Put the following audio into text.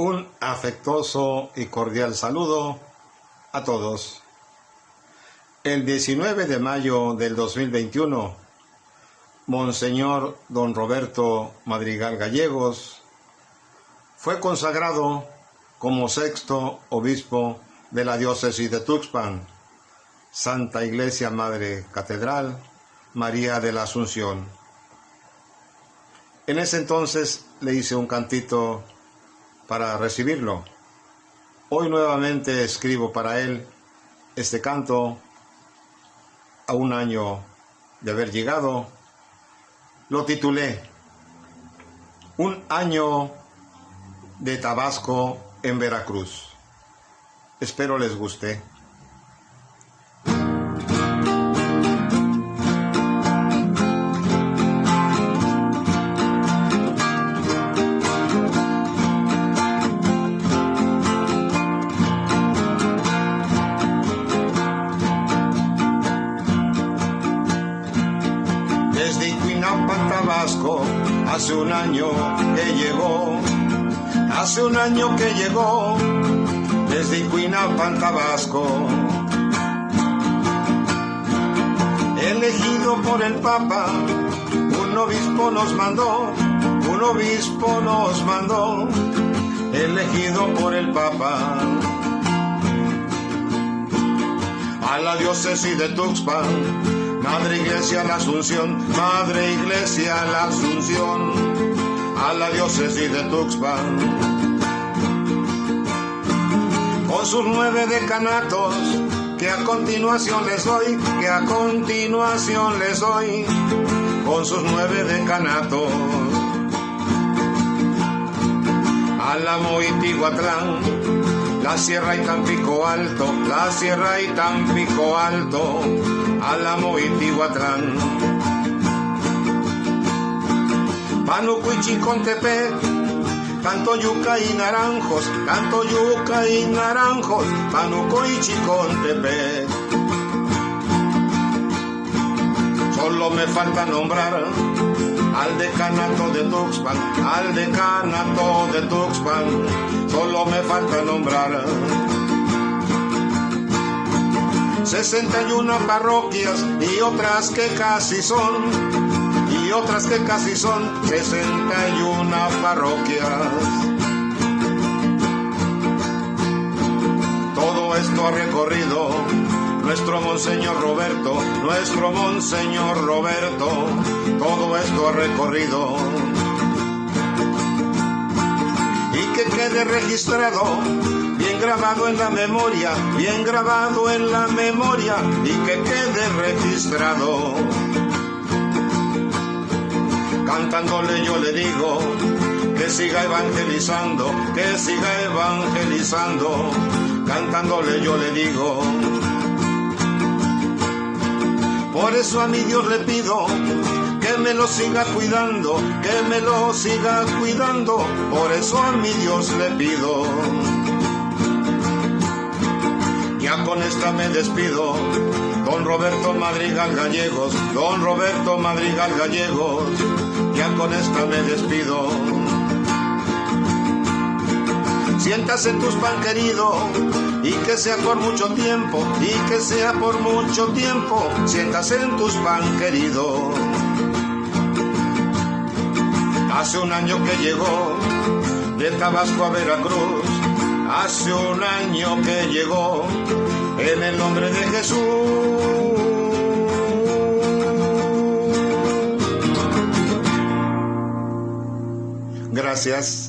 Un afectuoso y cordial saludo a todos. El 19 de mayo del 2021, Monseñor Don Roberto Madrigal Gallegos fue consagrado como sexto obispo de la diócesis de Tuxpan, Santa Iglesia Madre Catedral, María de la Asunción. En ese entonces le hice un cantito para recibirlo. Hoy nuevamente escribo para él este canto a un año de haber llegado. Lo titulé Un año de Tabasco en Veracruz. Espero les guste. Iquinampa, Tabasco, hace un año que llegó, hace un año que llegó, desde Iquinampa, Tabasco. Elegido por el Papa, un obispo nos mandó, un obispo nos mandó, elegido por el Papa. A la diócesis de Tuxpan, Madre Iglesia la Asunción, Madre Iglesia la Asunción, a la diócesis de Tuxpan. Con sus nueve decanatos, que a continuación les doy, que a continuación les doy, con sus nueve decanatos. Álamo y Tiguatlán, la sierra y Tampico Alto, la sierra y Tampico Alto, Álamo y Tihuatlán. Panuco y Chicontepec, canto yuca y naranjos, canto yuca y naranjos, Panuco y Chicontepec. Solo me falta nombrar al decanato de Tuxpan, al decanato de Tuxpan, solo me falta nombrar 61 parroquias y otras que casi son, y otras que casi son 61 parroquias. Todo esto ha recorrido nuestro Monseñor Roberto, nuestro Monseñor Roberto, todo esto ha recorrido. Y que quede registrado bien grabado en la memoria, bien grabado en la memoria y que quede registrado. Cantándole yo le digo que siga evangelizando, que siga evangelizando. Cantándole yo le digo. Por eso a mi Dios le pido que me lo siga cuidando, que me lo siga cuidando. Por eso a mi Dios le pido con esta me despido. Don Roberto Madrigal Gallegos, don Roberto Madrigal Gallegos, ya con esta me despido. Siéntase en tus pan querido y que sea por mucho tiempo, y que sea por mucho tiempo, siéntase en tus pan querido. Hace un año que llegó de Tabasco a Veracruz, hace un año que llegó en el nombre de Jesús. Gracias.